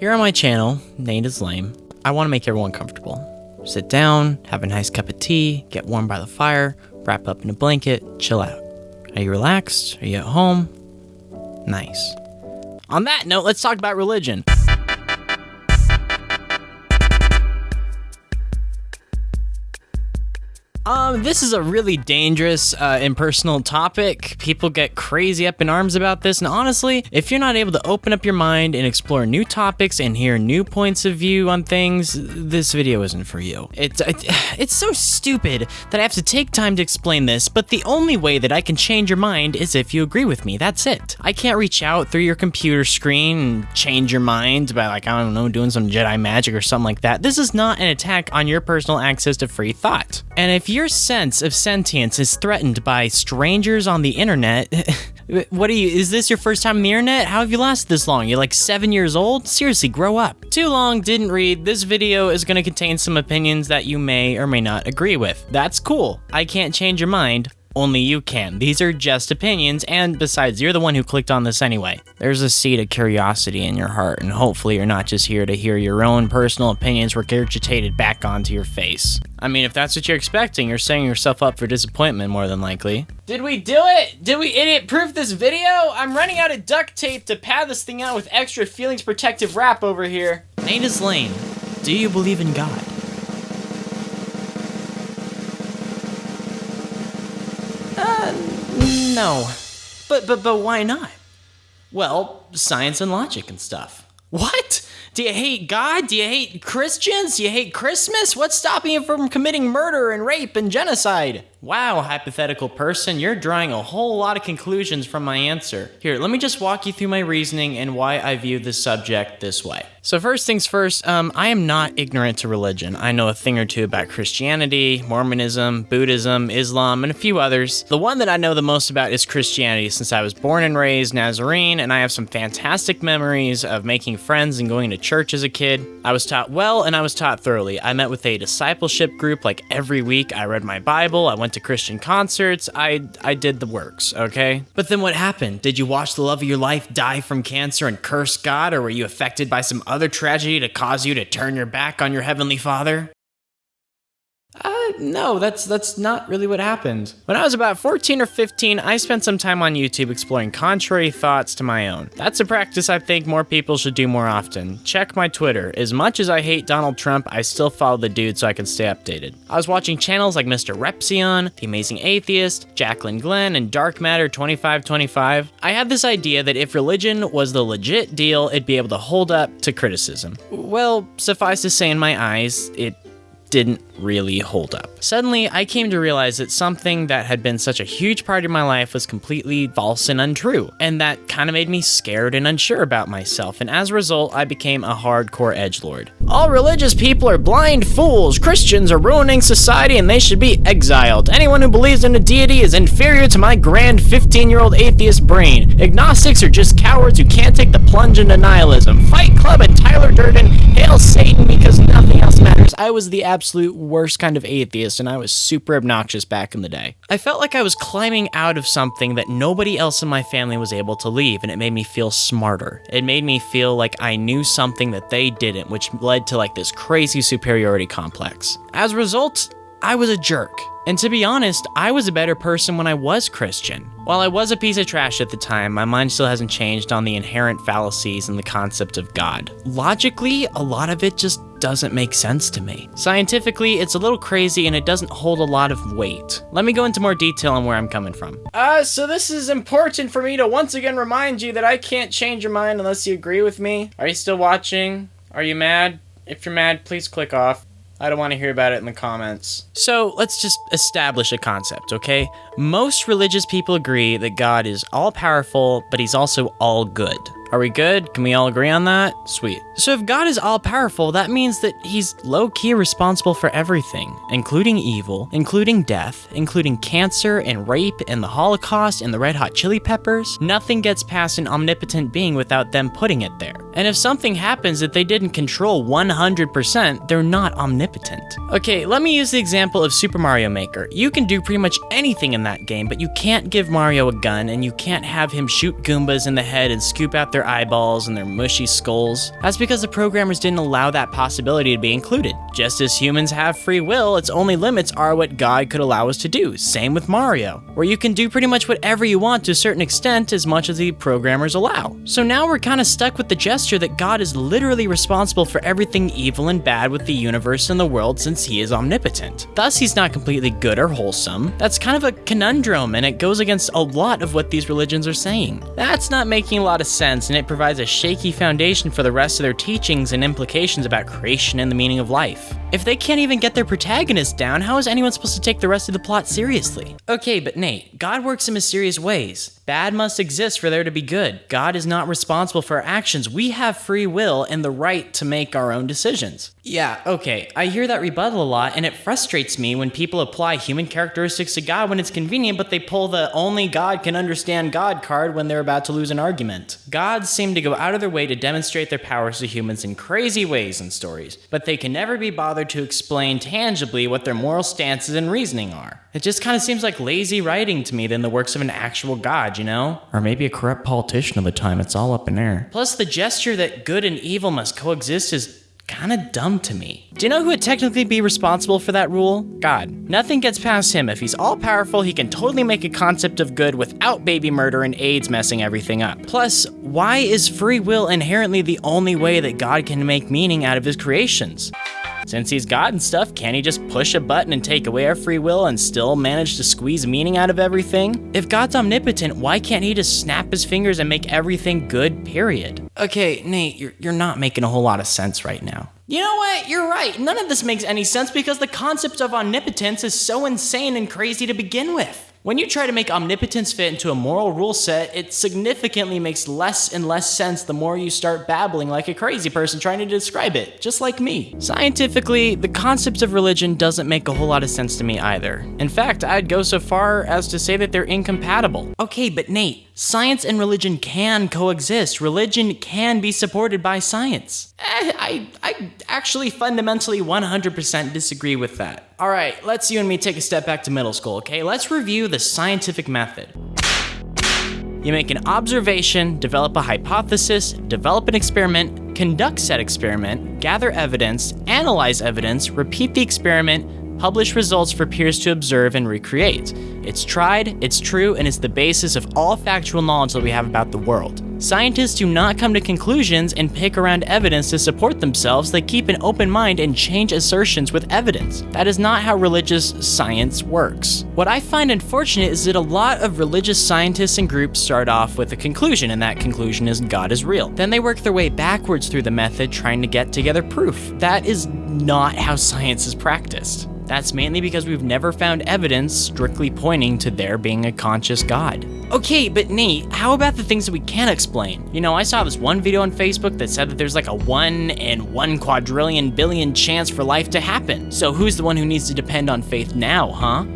Here on my channel, Nate is Lame, I want to make everyone comfortable. Sit down, have a nice cup of tea, get warm by the fire, wrap up in a blanket, chill out. Are you relaxed? Are you at home? Nice. On that note, let's talk about religion. Um, this is a really dangerous, uh, impersonal topic. People get crazy up in arms about this, and honestly, if you're not able to open up your mind and explore new topics and hear new points of view on things, this video isn't for you. It's it, it's so stupid that I have to take time to explain this, but the only way that I can change your mind is if you agree with me. That's it. I can't reach out through your computer screen and change your mind by like I don't know doing some Jedi magic or something like that. This is not an attack on your personal access to free thought. And if your sense of sentience is threatened by strangers on the internet, what are you, is this your first time on the internet? How have you lasted this long? You're like seven years old? Seriously, grow up. Too long, didn't read. This video is gonna contain some opinions that you may or may not agree with. That's cool. I can't change your mind, only you can. These are just opinions, and besides, you're the one who clicked on this anyway. There's a seed of curiosity in your heart, and hopefully you're not just here to hear your own personal opinions regurgitated back onto your face. I mean, if that's what you're expecting, you're setting yourself up for disappointment more than likely. Did we do it? Did we idiot-proof this video? I'm running out of duct tape to pad this thing out with extra feelings protective wrap over here. Nate is lame. Do you believe in God? No. But, but, but why not? Well, science and logic and stuff. What? Do you hate God? Do you hate Christians? Do you hate Christmas? What's stopping you from committing murder and rape and genocide? Wow, hypothetical person, you're drawing a whole lot of conclusions from my answer. Here, let me just walk you through my reasoning and why I view this subject this way. So first things first, um, I am not ignorant to religion. I know a thing or two about Christianity, Mormonism, Buddhism, Islam, and a few others. The one that I know the most about is Christianity since I was born and raised Nazarene, and I have some fantastic memories of making friends and going to church as a kid. I was taught well and I was taught thoroughly. I met with a discipleship group like every week. I read my Bible, I went went to Christian concerts. I I did the works, okay? But then what happened? Did you watch the love of your life die from cancer and curse God or were you affected by some other tragedy to cause you to turn your back on your heavenly Father? No, that's that's not really what happened. When I was about 14 or 15, I spent some time on YouTube exploring contrary thoughts to my own. That's a practice I think more people should do more often. Check my Twitter. As much as I hate Donald Trump, I still follow the dude so I can stay updated. I was watching channels like Mr. Repzion, The Amazing Atheist, Jaclyn Glenn, and Dark Matter 2525. I had this idea that if religion was the legit deal, it'd be able to hold up to criticism. Well, suffice to say in my eyes, it didn't really hold up. Suddenly, I came to realize that something that had been such a huge part of my life was completely false and untrue, and that kind of made me scared and unsure about myself, and as a result, I became a hardcore edge lord. All religious people are blind fools. Christians are ruining society and they should be exiled. Anyone who believes in a deity is inferior to my grand 15-year-old atheist brain. Agnostics are just cowards who can't take the plunge into nihilism. Fight Club and Tyler Durden hail Satan because nothing else matters. I was the absolute worst kind of atheist and I was super obnoxious back in the day. I felt like I was climbing out of something that nobody else in my family was able to leave and it made me feel smarter. It made me feel like I knew something that they didn't, which led to like this crazy superiority complex. As a result, I was a jerk. And to be honest, I was a better person when I was Christian. While I was a piece of trash at the time, my mind still hasn't changed on the inherent fallacies and the concept of God. Logically, a lot of it just doesn't make sense to me. Scientifically, it's a little crazy and it doesn't hold a lot of weight. Let me go into more detail on where I'm coming from. Uh, so this is important for me to once again remind you that I can't change your mind unless you agree with me. Are you still watching? Are you mad? If you're mad, please click off. I don't want to hear about it in the comments. So let's just establish a concept, okay? Most religious people agree that God is all powerful, but he's also all good. Are we good? Can we all agree on that? Sweet. So if God is all powerful, that means that he's low key responsible for everything, including evil, including death, including cancer and rape and the Holocaust and the red hot chili peppers. Nothing gets past an omnipotent being without them putting it there. And if something happens that they didn't control 100%, they're not omnipotent. Okay, let me use the example of Super Mario Maker. You can do pretty much anything in that game, but you can't give Mario a gun and you can't have him shoot Goombas in the head and scoop out their eyeballs and their mushy skulls. That's because the programmers didn't allow that possibility to be included. Just as humans have free will, its only limits are what God could allow us to do. Same with Mario, where you can do pretty much whatever you want to a certain extent as much as the programmers allow. So now we're kind of stuck with the gesture that God is literally responsible for everything evil and bad with the universe and the world since he is omnipotent. Thus, he's not completely good or wholesome. That's kind of a conundrum and it goes against a lot of what these religions are saying. That's not making a lot of sense and it provides a shaky foundation for the rest of their teachings and implications about creation and the meaning of life. If they can't even get their protagonist down, how is anyone supposed to take the rest of the plot seriously? Okay, but Nate, God works in mysterious ways. Bad must exist for there to be good. God is not responsible for our actions. We have free will and the right to make our own decisions. Yeah, okay, I hear that rebuttal a lot, and it frustrates me when people apply human characteristics to God when it's convenient, but they pull the only God can understand God card when they're about to lose an argument. Gods seem to go out of their way to demonstrate their powers to humans in crazy ways in stories, but they can never be bothered to explain tangibly what their moral stances and reasoning are. It just kind of seems like lazy writing to me than the works of an actual God, you know? Or maybe a corrupt politician of the time, it's all up in air. Plus, the gesture that good and evil must coexist is kind of dumb to me. Do you know who would technically be responsible for that rule? God. Nothing gets past him. If he's all powerful, he can totally make a concept of good without baby murder and AIDS messing everything up. Plus, why is free will inherently the only way that God can make meaning out of his creations? Since he's God and stuff, can't he just push a button and take away our free will and still manage to squeeze meaning out of everything? If God's omnipotent, why can't he just snap his fingers and make everything good, period? Okay, Nate, you're, you're not making a whole lot of sense right now. You know what? You're right. None of this makes any sense because the concept of omnipotence is so insane and crazy to begin with. When you try to make omnipotence fit into a moral rule set, it significantly makes less and less sense the more you start babbling like a crazy person trying to describe it, just like me. Scientifically, the concept of religion doesn't make a whole lot of sense to me either. In fact, I'd go so far as to say that they're incompatible. Okay, but Nate, science and religion can coexist. Religion can be supported by science. Eh, I, I actually fundamentally 100% disagree with that. All right, let's you and me take a step back to middle school, okay? Let's review the scientific method. You make an observation, develop a hypothesis, develop an experiment, conduct said experiment, gather evidence, analyze evidence, repeat the experiment, publish results for peers to observe and recreate. It's tried, it's true, and it's the basis of all factual knowledge that we have about the world. Scientists do not come to conclusions and pick around evidence to support themselves, they keep an open mind and change assertions with evidence. That is not how religious science works. What I find unfortunate is that a lot of religious scientists and groups start off with a conclusion, and that conclusion is God is real. Then they work their way backwards through the method trying to get together proof. That is not how science is practiced. That's mainly because we've never found evidence strictly pointing to there being a conscious God. Okay, but Nate, how about the things that we can't explain? You know, I saw this one video on Facebook that said that there's like a 1 in 1 quadrillion billion chance for life to happen. So who's the one who needs to depend on faith now, huh?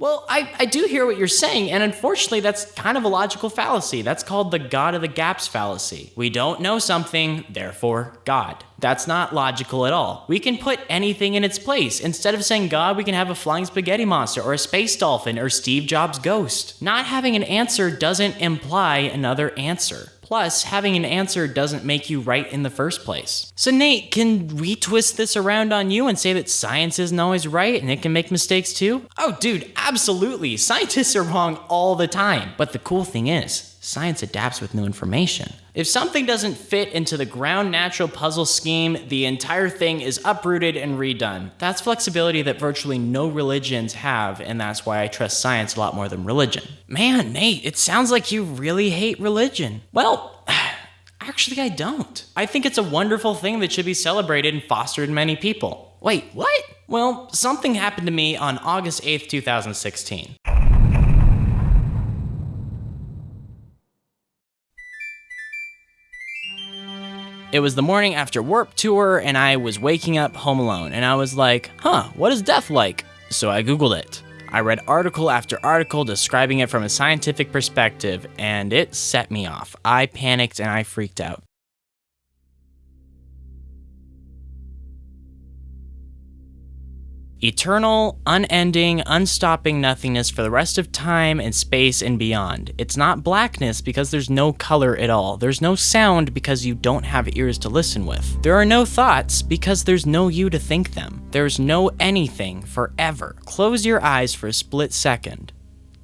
Well, I, I do hear what you're saying, and unfortunately, that's kind of a logical fallacy. That's called the God of the Gaps fallacy. We don't know something, therefore, God. That's not logical at all. We can put anything in its place. Instead of saying God, we can have a flying spaghetti monster, or a space dolphin, or Steve Jobs' ghost. Not having an answer doesn't imply another answer. Plus, having an answer doesn't make you right in the first place. So, Nate, can we twist this around on you and say that science isn't always right and it can make mistakes too? Oh, dude, absolutely. Scientists are wrong all the time. But the cool thing is, science adapts with new information. If something doesn't fit into the ground natural puzzle scheme, the entire thing is uprooted and redone. That's flexibility that virtually no religions have, and that's why I trust science a lot more than religion. Man, Nate, it sounds like you really hate religion. Well, actually, I don't. I think it's a wonderful thing that should be celebrated and fostered in many people. Wait, what? Well, something happened to me on August 8th, 2016. It was the morning after Warped Tour, and I was waking up home alone, and I was like, huh, what is death like? So I Googled it. I read article after article describing it from a scientific perspective, and it set me off. I panicked and I freaked out. Eternal, unending, unstopping nothingness for the rest of time and space and beyond. It's not blackness because there's no color at all. There's no sound because you don't have ears to listen with. There are no thoughts because there's no you to think them. There's no anything forever. Close your eyes for a split second.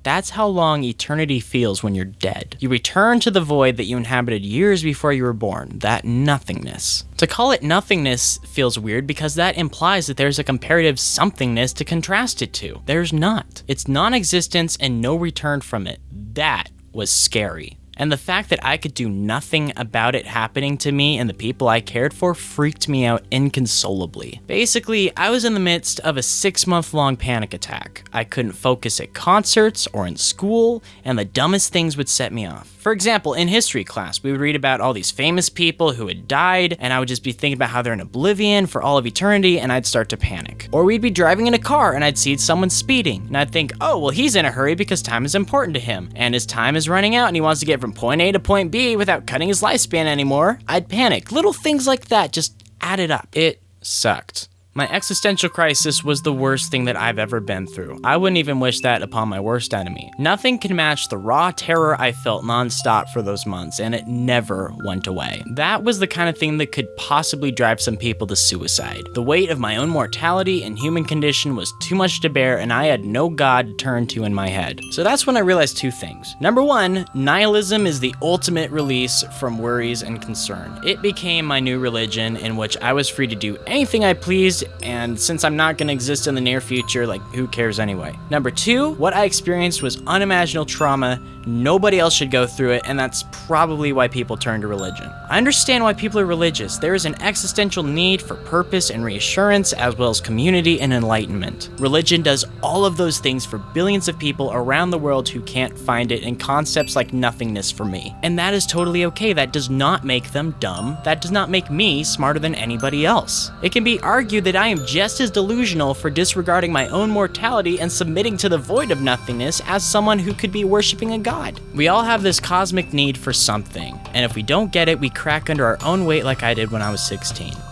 That's how long eternity feels when you're dead. You return to the void that you inhabited years before you were born, that nothingness. To call it nothingness feels weird because that implies that there's a comparative somethingness to contrast it to. There's not. It's non existence and no return from it. That was scary. And the fact that I could do nothing about it happening to me and the people I cared for freaked me out inconsolably. Basically, I was in the midst of a six month long panic attack. I couldn't focus at concerts or in school, and the dumbest things would set me off. For example, in history class, we would read about all these famous people who had died, and I would just be thinking about how they're in oblivion for all of eternity, and I'd start to panic. Or we'd be driving in a car, and I'd see someone speeding, and I'd think, oh, well, he's in a hurry because time is important to him, and his time is running out, and he wants to get from point A to point B without cutting his lifespan anymore. I'd panic. Little things like that just added up. It sucked. My existential crisis was the worst thing that I've ever been through. I wouldn't even wish that upon my worst enemy. Nothing can match the raw terror I felt nonstop for those months, and it never went away. That was the kind of thing that could possibly drive some people to suicide. The weight of my own mortality and human condition was too much to bear, and I had no God to turn to in my head. So that's when I realized two things. Number one, nihilism is the ultimate release from worries and concern. It became my new religion in which I was free to do anything I pleased and since I'm not going to exist in the near future, like, who cares anyway? Number two, what I experienced was unimaginable trauma. Nobody else should go through it, and that's probably why people turn to religion. I understand why people are religious. There is an existential need for purpose and reassurance, as well as community and enlightenment. Religion does all of those things for billions of people around the world who can't find it in concepts like nothingness for me. And that is totally okay. That does not make them dumb. That does not make me smarter than anybody else. It can be argued that I am just as delusional for disregarding my own mortality and submitting to the void of nothingness as someone who could be worshiping a god. We all have this cosmic need for something, and if we don't get it, we crack under our own weight like I did when I was 16.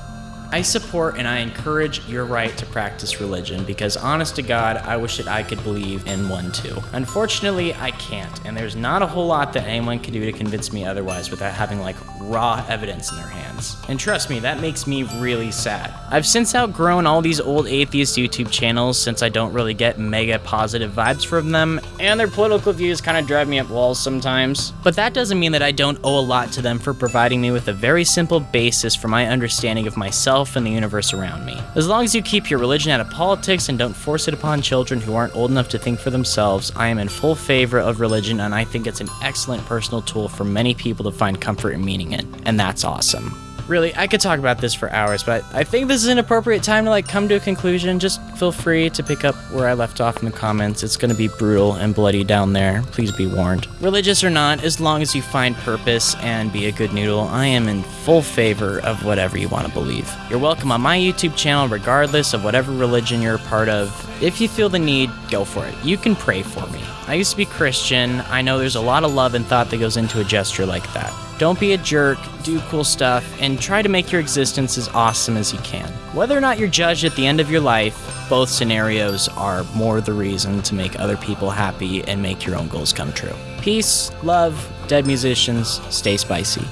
I support and I encourage your right to practice religion because, honest to God, I wish that I could believe in one too. Unfortunately, I can't, and there's not a whole lot that anyone can do to convince me otherwise without having like raw evidence in their hands. And trust me, that makes me really sad. I've since outgrown all these old atheist YouTube channels since I don't really get mega positive vibes from them, and their political views kind of drive me up walls sometimes. But that doesn't mean that I don't owe a lot to them for providing me with a very simple basis for my understanding of myself and the universe around me. As long as you keep your religion out of politics and don't force it upon children who aren't old enough to think for themselves, I am in full favor of religion and I think it's an excellent personal tool for many people to find comfort and meaning in. And that's awesome. Really, I could talk about this for hours, but I think this is an appropriate time to like come to a conclusion. Just feel free to pick up where I left off in the comments. It's to be brutal and bloody down there. Please be warned. Religious or not, as long as you find purpose and be a good noodle, I am in full favor of whatever you want to believe. You're welcome on my YouTube channel regardless of whatever religion you're a part of. If you feel the need, go for it. You can pray for me. I used to be Christian. I know there's a lot of love and thought that goes into a gesture like that. Don't be a jerk, do cool stuff, and try to make your existence as awesome as you can. Whether or not you're judged at the end of your life, both scenarios are more the reason to make other people happy and make your own goals come true. Peace, love, dead musicians, stay spicy.